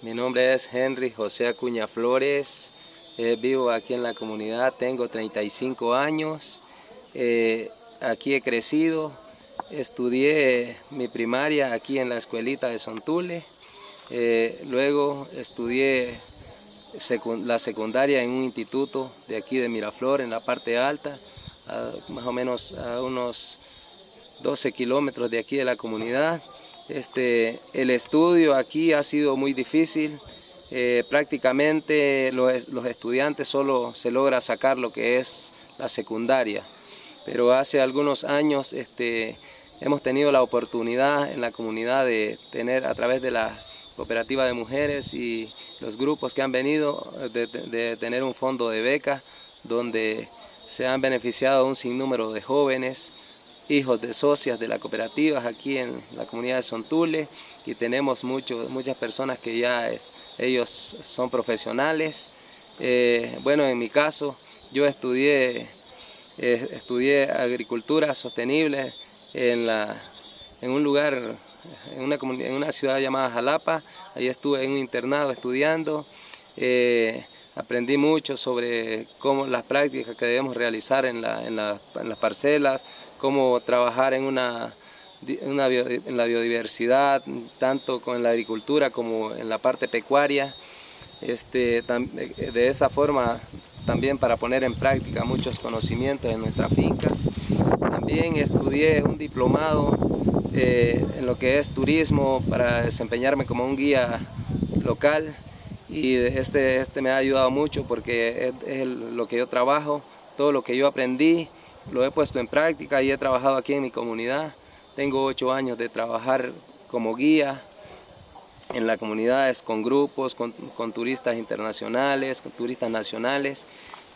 Mi nombre es Henry José Acuña Flores, eh, vivo aquí en la comunidad, tengo 35 años, eh, aquí he crecido, estudié mi primaria aquí en la escuelita de Sontule, eh, luego estudié la secundaria en un instituto de aquí de Miraflor, en la parte alta, más o menos a unos 12 kilómetros de aquí de la comunidad. Este, el estudio aquí ha sido muy difícil, eh, prácticamente los, los, estudiantes solo se logra sacar lo que es la secundaria, pero hace algunos años este, hemos tenido la oportunidad en la comunidad de tener a través de la cooperativa de mujeres y los grupos que han venido de, tener un fondo de beca donde se han beneficiado un sinnúmero de jóvenes hijos de socias de la cooperativa aquí en la comunidad de Sontule y tenemos muchos muchas personas que ya ellos son profesionales. Eh, bueno, en mi caso, yo estudié, eh, estudié agricultura sostenible en, la, en un lugar, en una, en una ciudad llamada Jalapa, ahí estuve en un internado estudiando. Eh, aprendí mucho sobre cómo las prácticas que debemos realizar en, la, en las parcelas, cómo trabajar en, una, en la biodiversidad, tanto con la agricultura como en la parte pecuaria. Este, de esa forma también para poner en práctica muchos conocimientos en nuestra finca. También estudié un diplomado eh, en lo que es turismo para desempeñarme como un guía local y este, este me ha ayudado mucho porque es, lo que yo trabajo, todo lo que yo aprendí lo he puesto en práctica y he trabajado aquí en mi comunidad. Tengo ocho años de trabajar como guía en las comunidades con grupos, con, turistas internacionales, con turistas nacionales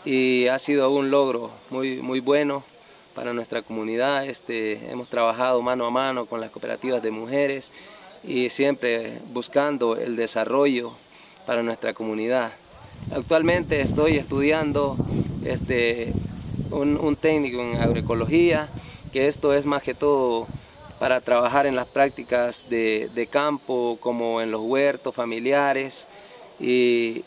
y ha sido un logro muy, muy bueno para nuestra comunidad. Este, hemos trabajado mano a mano con las cooperativas de mujeres y siempre buscando el desarrollo para nuestra comunidad. Actualmente estoy estudiando este, un, técnico en agroecología, que esto es más que todo para trabajar en las prácticas de, campo, como en los huertos familiares, y,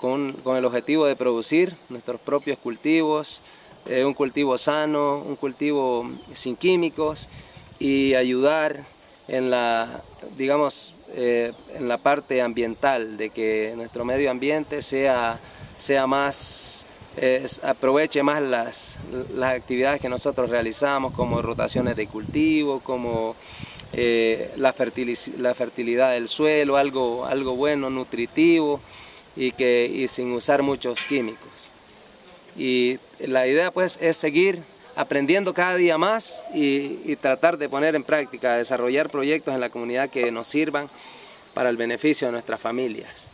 con, el objetivo de producir nuestros propios cultivos, eh, un cultivo sano, un cultivo sin químicos, y ayudar en la, digamos, eh, en la parte ambiental, de que nuestro medio ambiente sea, sea más aproveche más las, las, actividades que nosotros realizamos como rotaciones de cultivo, como eh, la, la, fertilidad del suelo, algo, algo bueno, nutritivo y, que, y sin usar muchos químicos. Y la idea pues es seguir aprendiendo cada día más y, y tratar de poner en práctica, desarrollar proyectos en la comunidad que nos sirvan para el beneficio de nuestras familias.